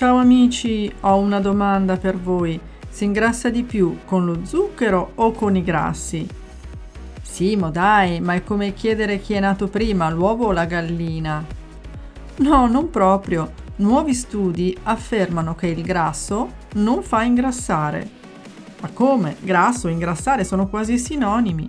Ciao amici, ho una domanda per voi. Si ingrassa di più con lo zucchero o con i grassi? Simo, dai, ma è come chiedere chi è nato prima, l'uovo o la gallina? No, non proprio. Nuovi studi affermano che il grasso non fa ingrassare. Ma come? Grasso e ingrassare sono quasi sinonimi.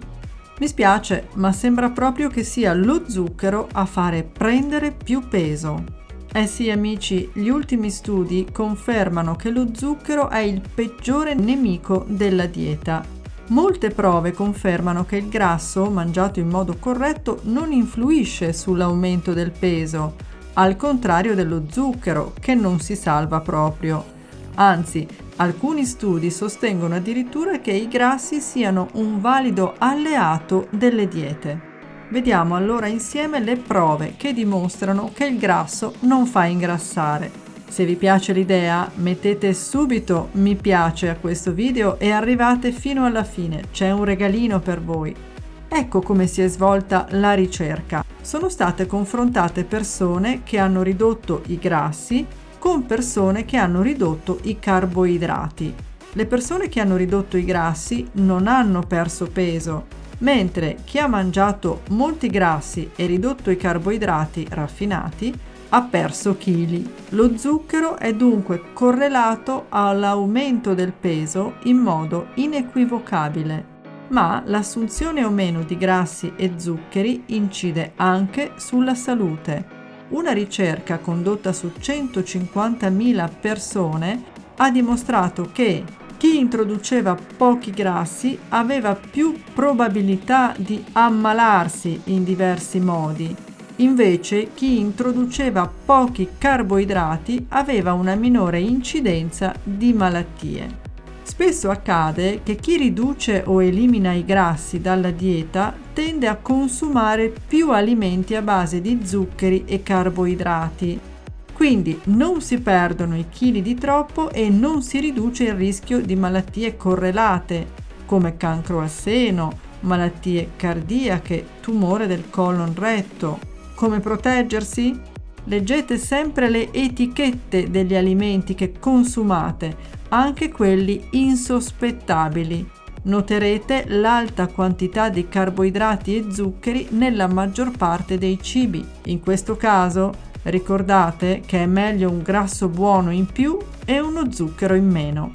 Mi spiace, ma sembra proprio che sia lo zucchero a fare prendere più peso. Eh sì amici, gli ultimi studi confermano che lo zucchero è il peggiore nemico della dieta. Molte prove confermano che il grasso, mangiato in modo corretto, non influisce sull'aumento del peso, al contrario dello zucchero, che non si salva proprio. Anzi, alcuni studi sostengono addirittura che i grassi siano un valido alleato delle diete. Vediamo allora insieme le prove che dimostrano che il grasso non fa ingrassare. Se vi piace l'idea mettete subito mi piace a questo video e arrivate fino alla fine, c'è un regalino per voi. Ecco come si è svolta la ricerca. Sono state confrontate persone che hanno ridotto i grassi con persone che hanno ridotto i carboidrati. Le persone che hanno ridotto i grassi non hanno perso peso, mentre chi ha mangiato molti grassi e ridotto i carboidrati raffinati ha perso chili. Lo zucchero è dunque correlato all'aumento del peso in modo inequivocabile, ma l'assunzione o meno di grassi e zuccheri incide anche sulla salute. Una ricerca condotta su 150.000 persone ha dimostrato che chi introduceva pochi grassi aveva più probabilità di ammalarsi in diversi modi. Invece chi introduceva pochi carboidrati aveva una minore incidenza di malattie. Spesso accade che chi riduce o elimina i grassi dalla dieta tende a consumare più alimenti a base di zuccheri e carboidrati quindi non si perdono i chili di troppo e non si riduce il rischio di malattie correlate come cancro al seno, malattie cardiache, tumore del colon retto. Come proteggersi? Leggete sempre le etichette degli alimenti che consumate, anche quelli insospettabili. Noterete l'alta quantità di carboidrati e zuccheri nella maggior parte dei cibi. In questo caso Ricordate che è meglio un grasso buono in più e uno zucchero in meno.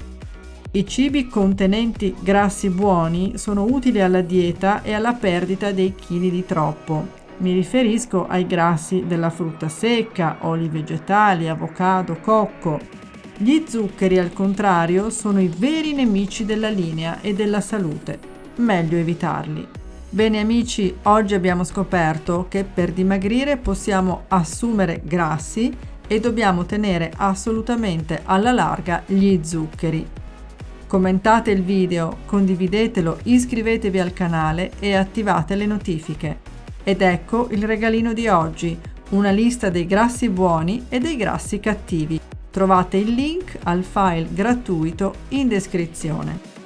I cibi contenenti grassi buoni sono utili alla dieta e alla perdita dei chili di troppo. Mi riferisco ai grassi della frutta secca, oli vegetali, avocado, cocco. Gli zuccheri, al contrario, sono i veri nemici della linea e della salute. Meglio evitarli. Bene amici, oggi abbiamo scoperto che per dimagrire possiamo assumere grassi e dobbiamo tenere assolutamente alla larga gli zuccheri. Commentate il video, condividetelo, iscrivetevi al canale e attivate le notifiche. Ed ecco il regalino di oggi, una lista dei grassi buoni e dei grassi cattivi. Trovate il link al file gratuito in descrizione.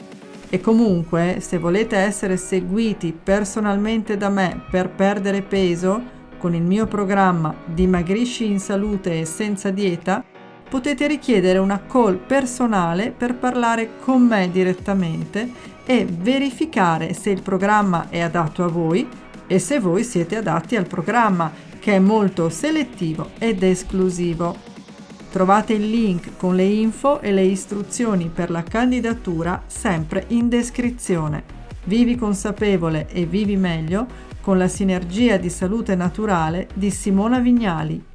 E comunque, se volete essere seguiti personalmente da me per perdere peso, con il mio programma Dimagrisci in salute e senza dieta, potete richiedere una call personale per parlare con me direttamente e verificare se il programma è adatto a voi e se voi siete adatti al programma, che è molto selettivo ed esclusivo. Trovate il link con le info e le istruzioni per la candidatura sempre in descrizione. Vivi consapevole e vivi meglio con la sinergia di salute naturale di Simona Vignali.